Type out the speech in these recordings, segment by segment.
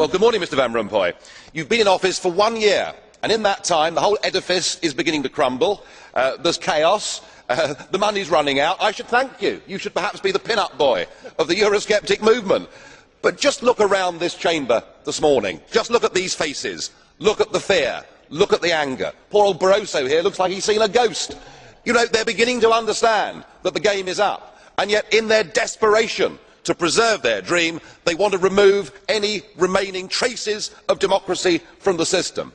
Well, good morning, Mr Van Rompuy. You've been in office for one year, and in that time the whole edifice is beginning to crumble. Uh, there's chaos. Uh, the money's running out. I should thank you. You should perhaps be the pin-up boy of the Eurosceptic movement. But just look around this chamber this morning. Just look at these faces. Look at the fear. Look at the anger. Poor old Barroso here looks like he's seen a ghost. You know, they're beginning to understand that the game is up. And yet, in their desperation to preserve their dream, they want to remove any remaining traces of democracy from the system.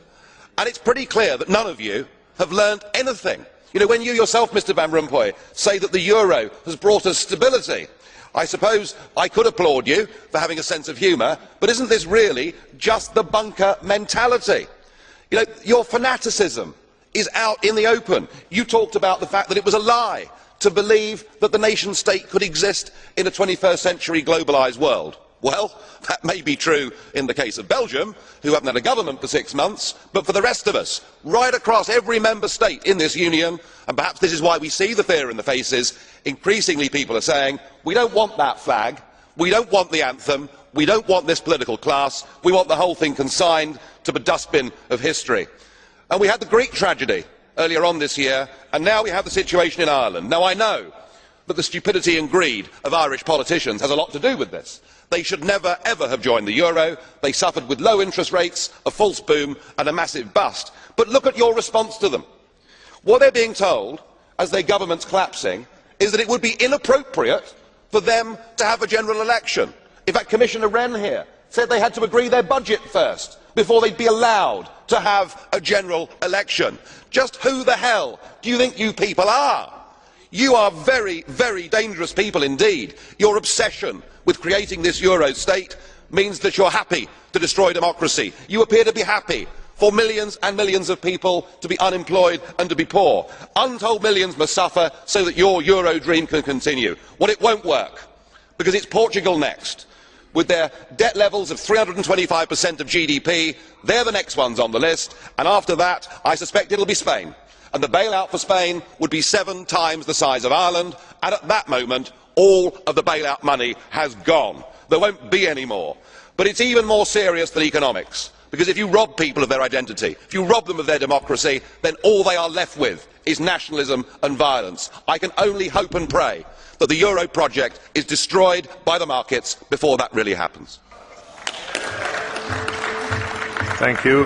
And it's pretty clear that none of you have learned anything. You know, when you yourself, Mr Van Rompuy, say that the euro has brought us stability, I suppose I could applaud you for having a sense of humour, but isn't this really just the bunker mentality? You know, your fanaticism is out in the open. You talked about the fact that it was a lie to believe that the nation state could exist in a 21st century globalised world. Well, that may be true in the case of Belgium, who haven't had a government for six months, but for the rest of us, right across every member state in this union, and perhaps this is why we see the fear in the faces, increasingly people are saying, we don't want that flag, we don't want the anthem, we don't want this political class, we want the whole thing consigned to the dustbin of history. And we had the Greek tragedy earlier on this year, and now we have the situation in Ireland. Now, I know that the stupidity and greed of Irish politicians has a lot to do with this. They should never ever have joined the euro. They suffered with low interest rates, a false boom and a massive bust. But look at your response to them. What they are being told, as their government is collapsing, is that it would be inappropriate for them to have a general election. In fact, Commissioner Rehn here said they had to agree their budget first before they would be allowed to have a general election. Just who the hell do you think you people are? You are very, very dangerous people indeed. Your obsession with creating this Euro state means that you are happy to destroy democracy. You appear to be happy for millions and millions of people to be unemployed and to be poor. Untold millions must suffer so that your Euro dream can continue. Well, it won't work, because it's Portugal next with their debt levels of 325% of GDP. They're the next ones on the list, and after that, I suspect it will be Spain. And the bailout for Spain would be seven times the size of Ireland, and at that moment, all of the bailout money has gone. There won't be any more. But it's even more serious than economics, because if you rob people of their identity, if you rob them of their democracy, then all they are left with is nationalism and violence. I can only hope and pray that the euro project is destroyed by the markets before that really happens. Thank you.